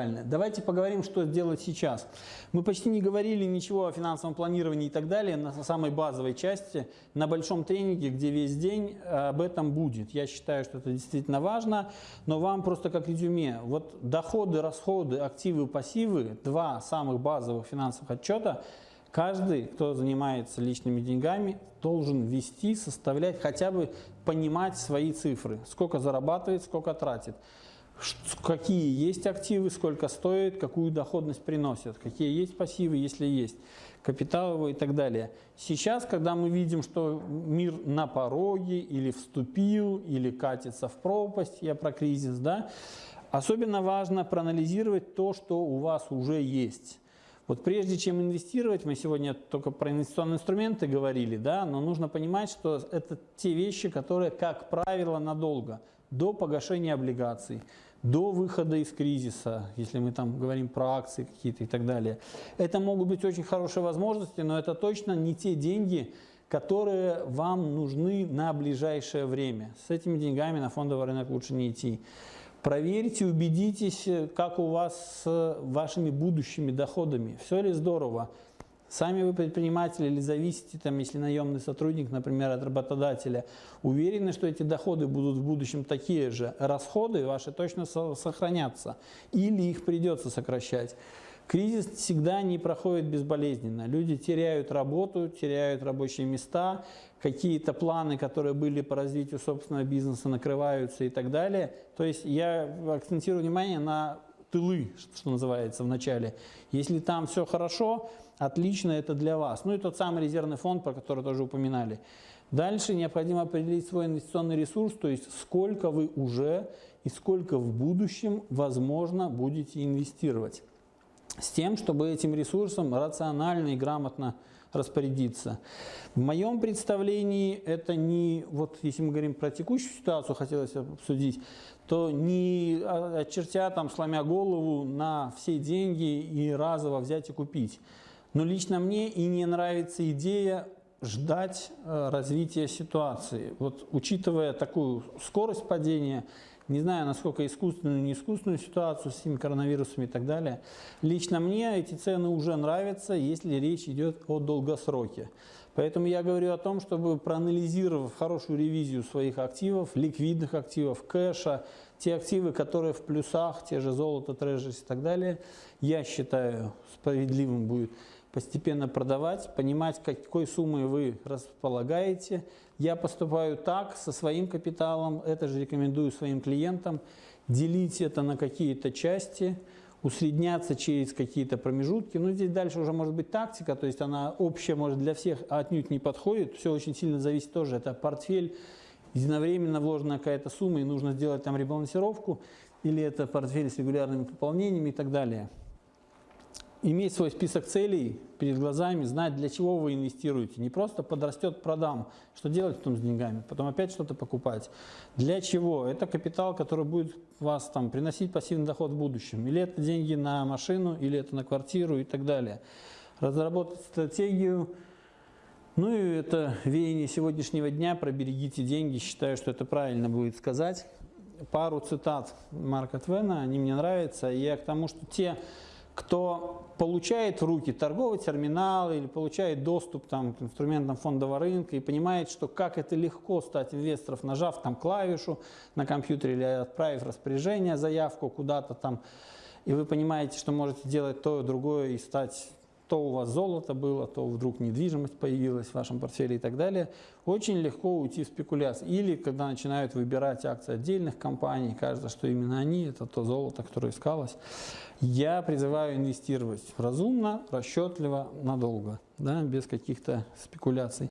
Давайте поговорим, что делать сейчас. Мы почти не говорили ничего о финансовом планировании и так далее на самой базовой части. На большом тренинге, где весь день э, об этом будет. Я считаю, что это действительно важно, но вам просто как резюме. Вот доходы, расходы, активы, пассивы, два самых базовых финансовых отчета, каждый, кто занимается личными деньгами, должен вести, составлять, хотя бы понимать свои цифры. Сколько зарабатывает, сколько тратит какие есть активы, сколько стоит, какую доходность приносят, какие есть пассивы, если есть, капиталовые и так далее. Сейчас, когда мы видим, что мир на пороге или вступил, или катится в пропасть, я про кризис, да, особенно важно проанализировать то, что у вас уже есть. Вот прежде чем инвестировать, мы сегодня только про инвестиционные инструменты говорили, да, но нужно понимать, что это те вещи, которые, как правило, надолго, до погашения облигаций, до выхода из кризиса, если мы там говорим про акции какие-то и так далее. Это могут быть очень хорошие возможности, но это точно не те деньги, которые вам нужны на ближайшее время. С этими деньгами на фондовый рынок лучше не идти. Проверьте, убедитесь, как у вас с вашими будущими доходами. Все ли здорово? Сами вы предприниматель или зависите, там, если наемный сотрудник, например, от работодателя, уверены, что эти доходы будут в будущем такие же, расходы ваши точно сохранятся или их придется сокращать. Кризис всегда не проходит безболезненно. Люди теряют работу, теряют рабочие места, какие-то планы, которые были по развитию собственного бизнеса, накрываются и так далее. То есть я акцентирую внимание на тылы, что называется, в начале. Если там все хорошо, отлично, это для вас. Ну и тот самый резервный фонд, про который тоже упоминали. Дальше необходимо определить свой инвестиционный ресурс, то есть сколько вы уже и сколько в будущем, возможно, будете инвестировать с тем, чтобы этим ресурсом рационально и грамотно распорядиться. В моем представлении это не, вот если мы говорим про текущую ситуацию, хотелось обсудить, то не очертя там, сломя голову на все деньги и разово взять и купить. Но лично мне и не нравится идея ждать э, развития ситуации. Вот учитывая такую скорость падения, не знаю, насколько искусственную, не искусственную ситуацию с этими коронавирусами и так далее. Лично мне эти цены уже нравятся, если речь идет о долгосроке. Поэтому я говорю о том, чтобы проанализировав хорошую ревизию своих активов, ликвидных активов, кэша, те активы, которые в плюсах, те же золото, трежерс и так далее, я считаю справедливым будет постепенно продавать, понимать, какой суммой вы располагаете. Я поступаю так, со своим капиталом, это же рекомендую своим клиентам, делить это на какие-то части, усредняться через какие-то промежутки. Ну, здесь дальше уже может быть тактика, то есть она общая, может, для всех отнюдь не подходит. Все очень сильно зависит тоже. Это портфель, единовременно вложена какая-то сумма, и нужно сделать там ребалансировку, или это портфель с регулярными пополнениями и так далее иметь свой список целей перед глазами, знать, для чего вы инвестируете. Не просто подрастет, продам. Что делать потом с деньгами? Потом опять что-то покупать. Для чего? Это капитал, который будет вас там приносить пассивный доход в будущем. Или это деньги на машину, или это на квартиру и так далее. Разработать стратегию. Ну и это веяние сегодняшнего дня про берегите деньги. Считаю, что это правильно будет сказать. Пару цитат Марка Твена, они мне нравятся. Я к тому, что те кто получает в руки торговый терминал или получает доступ там, к инструментам фондового рынка и понимает, что как это легко стать инвестором, нажав там клавишу на компьютере или отправив распоряжение, заявку куда-то там, и вы понимаете, что можете делать то и другое и стать то у вас золото было, то вдруг недвижимость появилась в вашем портфеле и так далее, очень легко уйти в спекуляцию. Или когда начинают выбирать акции отдельных компаний, кажется, что именно они, это то золото, которое искалось. Я призываю инвестировать разумно, расчетливо, надолго, да, без каких-то спекуляций.